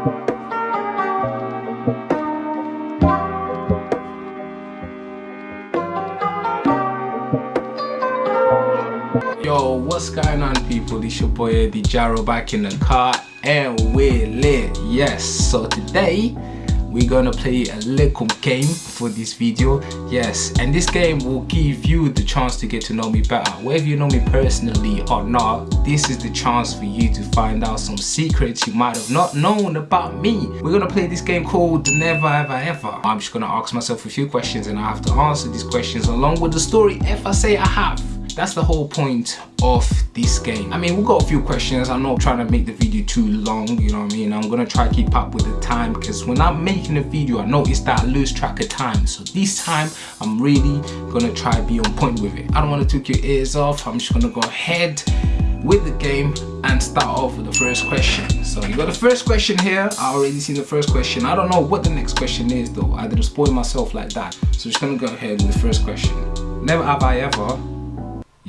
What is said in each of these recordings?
Yo, what's going on people? It's your boy Eddie Jaro back in the car and we're lit. Yes, so today we're gonna play a little game for this video. Yes, and this game will give you the chance to get to know me better. Whether you know me personally or not, this is the chance for you to find out some secrets you might have not known about me. We're gonna play this game called Never Ever Ever. I'm just gonna ask myself a few questions and I have to answer these questions along with the story if I say I have. That's the whole point of this game. I mean, we've got a few questions. I'm not trying to make the video too long, you know what I mean? I'm gonna try to keep up with the time because when I'm making a video, I notice that I lose track of time. So this time, I'm really gonna try to be on point with it. I don't wanna take your ears off. I'm just gonna go ahead with the game and start off with the first question. So you got the first question here. I already seen the first question. I don't know what the next question is though. I didn't spoil myself like that. So just gonna go ahead with the first question. Never have I ever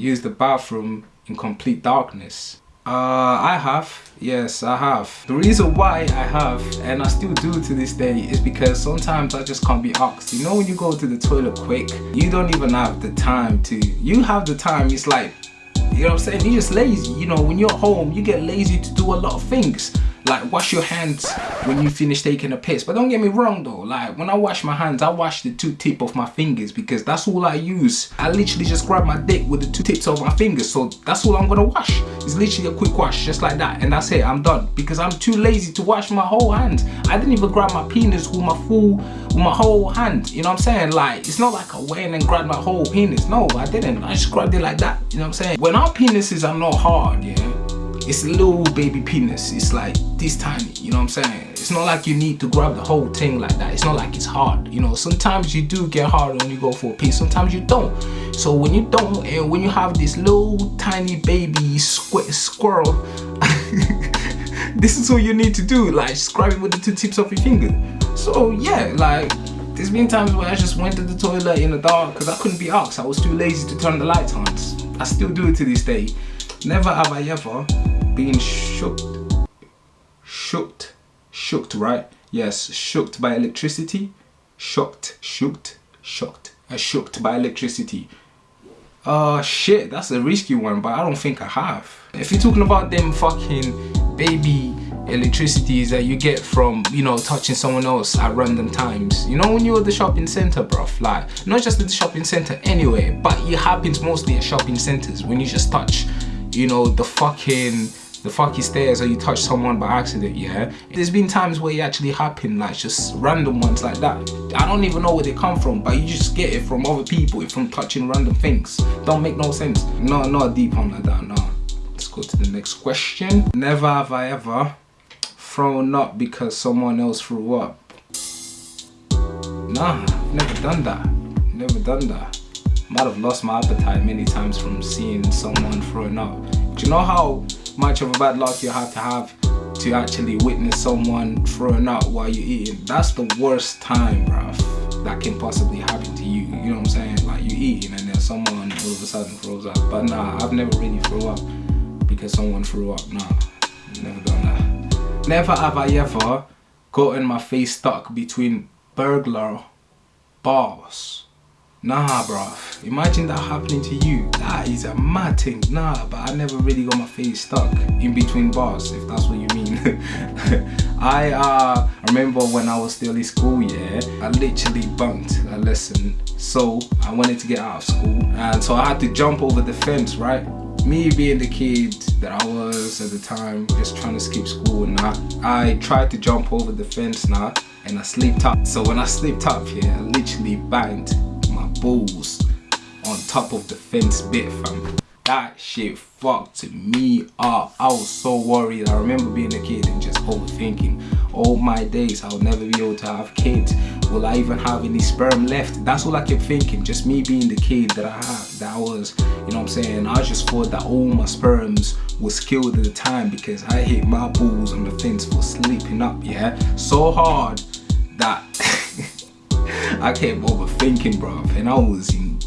use the bathroom in complete darkness? Uh, I have. Yes, I have. The reason why I have, and I still do to this day, is because sometimes I just can't be asked. You know when you go to the toilet quick, you don't even have the time to, you have the time, it's like, you know what I'm saying? You're just lazy. You know, when you're home, you get lazy to do a lot of things like wash your hands when you finish taking a piss. But don't get me wrong though. Like when i wash my hands i wash the two tip of my fingers because that's all i use. I literally just grab my dick with the two tips of my fingers. So that's all i'm gonna wash. It's literally a quick wash just like that. And that's it. I'm done. Because i'm too lazy to wash my whole hand i didn't even grab my penis with my full with my whole hand. You know what i'm saying? Like it's not like i went and grabbed my whole penis. No i didn't. I just grabbed it like that. You know what i'm saying? When our penises are not hard yeah it's a little baby penis. It's like this tiny you know what i'm saying? It's not like you need to grab the whole thing like that. It's not like it's hard you know? Sometimes you do get hard when you go for a piece. Sometimes you don't. So when you don't and when you have this little tiny baby squ squirrel this is what you need to do like scrub it with the two tips of your finger. So yeah like there's been times where I just went to the toilet in the dark because I couldn't be asked. I was too lazy to turn the lights on. I still do it to this day. Never have I ever been shooked, shooked, shooked, right? Yes, shooked by electricity, shocked, shocked, uh, shooked by electricity. Uh, shit, that's a risky one, but I don't think I have. If you're talking about them fucking baby electricities that you get from, you know, touching someone else at random times. You know when you're at the shopping center, bruv, like, not just at the shopping center anyway, but it happens mostly at shopping centers when you just touch, you know, the fucking the fucking stairs or you touch someone by accident, yeah? There's been times where it actually happened, like just random ones like that. I don't even know where they come from, but you just get it from other people, from touching random things. Don't make no sense. No, not a deep one like that, no. Let's go to the next question. Never have I ever thrown up because someone else threw up. Nah, never done that. Never done that. Might have lost my appetite many times from seeing someone throwing up. Do you know how much of a bad luck you have to have to actually witness someone throwing up while you're eating. That's the worst time, bruv, that can possibly happen to you. You know what I'm saying? Like you're eating and then someone all of a sudden throws up. But nah, I've never really threw up because someone threw up. Nah, never done that. Never have I ever gotten my face stuck between burglar bars. Nah, bruv. Imagine that happening to you. That is a mad thing. Nah, but I never really got my face stuck in between bars, if that's what you mean. I uh, remember when I was still in school, yeah, I literally bunked a lesson. So I wanted to get out of school. And so I had to jump over the fence, right? Me being the kid that I was at the time, just trying to skip school and I tried to jump over the fence now and I slipped up. So when I slipped up yeah, I literally banged balls on top of the fence bit fam. That shit fucked me up. I was so worried. I remember being a kid and just overthinking. All oh my days, I'll never be able to have kids. Will I even have any sperm left? That's all I kept thinking. Just me being the kid that I have, that was, you know what I'm saying? I just thought that all my sperms was killed at the time because I hit my balls on the fence for sleeping up, yeah? So hard that I kept overthinking, bruv, and I was in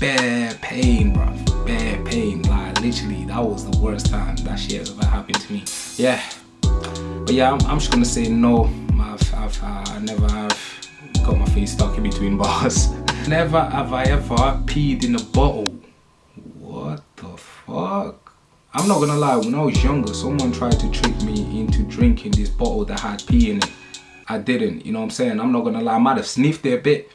bad pain, bruv, bad pain. Like literally, that was the worst time that shit has ever happened to me. Yeah. But yeah, I'm, I'm just gonna say no. I've, I've uh, never have got my face stuck in between bars. never have I ever peed in a bottle. What the fuck? I'm not gonna lie, when I was younger, someone tried to trick me into drinking this bottle that had pee in it. I didn't, you know what I'm saying? I'm not gonna lie, I might have sniffed it a bit.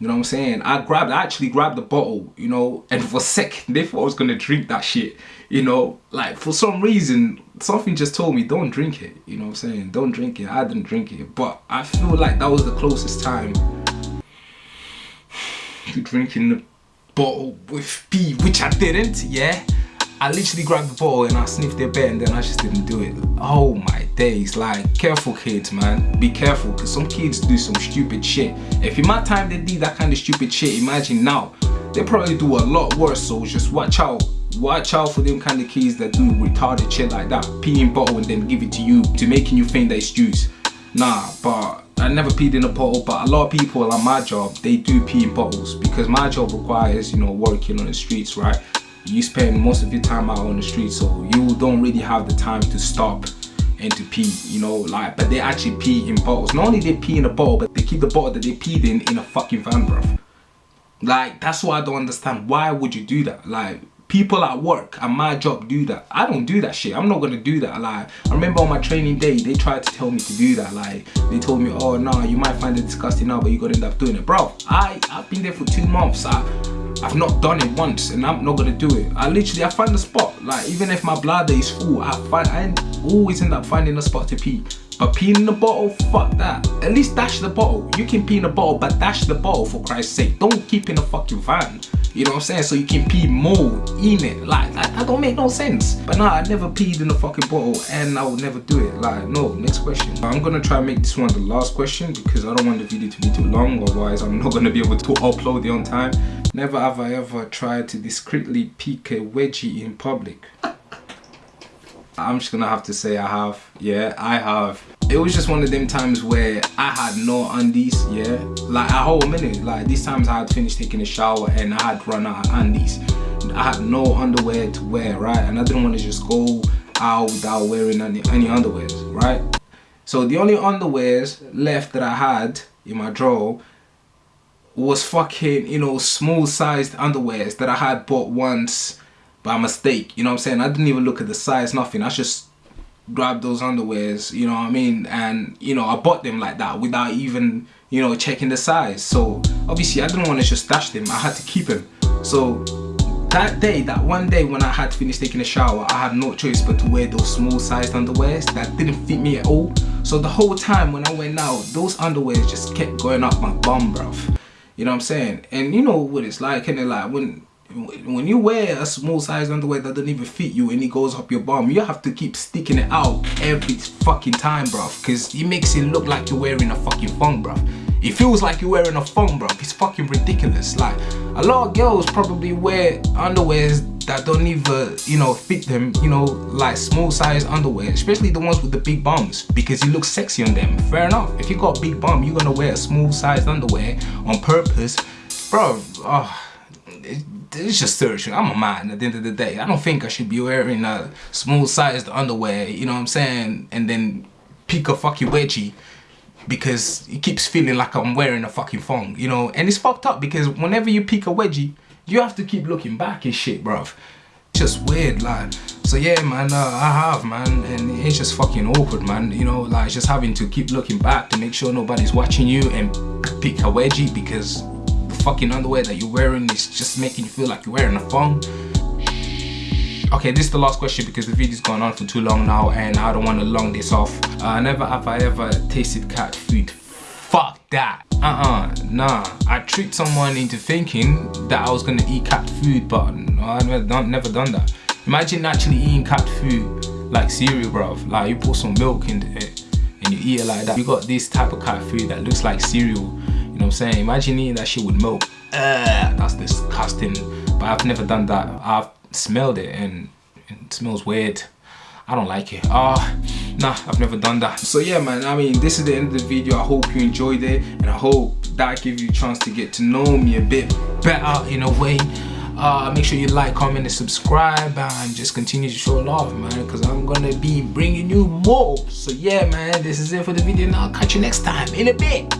You know what I'm saying? I grabbed, I actually grabbed the bottle, you know, and for a second, they thought I was gonna drink that shit. You know, like for some reason, something just told me, don't drink it. You know what I'm saying? Don't drink it. I didn't drink it. But I feel like that was the closest time to drinking the bottle with pee, which I didn't, yeah? I literally grabbed the bottle and I sniffed their bed and then I just didn't do it. Oh my days, like careful kids man, be careful because some kids do some stupid shit. If in my time they did that kind of stupid shit, imagine now. They probably do a lot worse so just watch out. Watch out for them kind of kids that do retarded shit like that. Pee in bottle and then give it to you to making you think that it's juice. Nah, but I never peed in a bottle, but a lot of people on my job, they do pee in bottles because my job requires, you know, working on the streets, right? You spend most of your time out on the street so you don't really have the time to stop and to pee you know like but they actually pee in bottles. Not only they pee in a bottle but they keep the bottle that they peed in in a fucking van bruv. Like that's what i don't understand. Why would you do that? Like people at work at my job do that. I don't do that shit. I'm not gonna do that. Like i remember on my training day they tried to tell me to do that. Like they told me oh no you might find it disgusting now but you're gonna end up doing it. Bro i i've been there for two months. I, I've not done it once and I'm not gonna do it. I literally, I find the spot. Like even if my bladder is full, I find, I always end up finding a spot to pee. But peeing in the bottle, fuck that. At least dash the bottle. You can pee in the bottle, but dash the bottle for Christ's sake. Don't keep in a fucking van. You know what I'm saying? So you can pee more in it. Like, that, that don't make no sense. But nah, I never peed in a fucking bottle and I will never do it. Like, no, next question. I'm gonna try and make this one the last question because I don't want the video to be too long. Otherwise, I'm not gonna be able to upload it on time. Never have I ever tried to discreetly pick a wedgie in public. I'm just gonna have to say I have. Yeah, I have. It was just one of them times where I had no undies, yeah. Like a whole minute. Like these times I had finished taking a shower and I had run out of undies. I had no underwear to wear, right? And I didn't want to just go out without wearing any, any underwears, right? So the only underwears left that I had in my drawer was fucking, you know, small sized underwears that I had bought once by mistake. You know what I'm saying? I didn't even look at the size, nothing. I just grabbed those underwears, you know what I mean? And, you know, I bought them like that without even, you know, checking the size. So, obviously, I didn't want to just stash them. I had to keep them. So, that day, that one day when I had finished taking a shower, I had no choice but to wear those small sized underwears that didn't fit me at all. So the whole time when I went out, those underwears just kept going up my bum, bruv. You know what I'm saying? And you know what it's like, and it like when when you wear a small size underwear that doesn't even fit you and it goes up your bum, you have to keep sticking it out every fucking time, bruv. Because it makes it look like you're wearing a fucking thong, bruv. It feels like you're wearing a thong, bruv. It's fucking ridiculous. Like, a lot of girls probably wear underwears that don't even, you know, fit them, you know, like small size underwear, especially the ones with the big bums, because you look sexy on them. Fair enough. If you got a big bum, you're gonna wear a small sized underwear on purpose. Bro, oh, ah, it's just searching. I'm a man at the end of the day. I don't think I should be wearing a small sized underwear, you know what I'm saying? And then pick a fucking wedgie because it keeps feeling like I'm wearing a fucking thong, you know? And it's fucked up because whenever you pick a wedgie, you have to keep looking back and shit, bruv. Just weird, like. So yeah, man, uh, I have, man, and it's just fucking awkward, man. You know, like just having to keep looking back to make sure nobody's watching you and pick a wedgie because the fucking underwear that you're wearing is just making you feel like you're wearing a thong. Okay, this is the last question because the video's gone on for too long now and I don't want to long this off. Uh, never have I ever tasted cat food. Fuck that. Uh-uh, nah. I tricked someone into thinking that I was gonna eat cat food, but I've never done, never done that. Imagine actually eating cat food like cereal, bruv. Like you put some milk in it and you eat it like that. You got this type of cat food that looks like cereal. You know what I'm saying? Imagine eating that shit with milk. Uh, that's disgusting. But I've never done that. I've smelled it and it smells weird. I don't like it. Uh, nah, I've never done that. So yeah, man, I mean, this is the end of the video. I hope you enjoyed it and I hope that gave you a chance to get to know me a bit better in a way. uh, make sure you like comment and subscribe and just continue to show love man because i'm gonna be bringing you more so yeah man this is it for the video now I'll catch you next time in a bit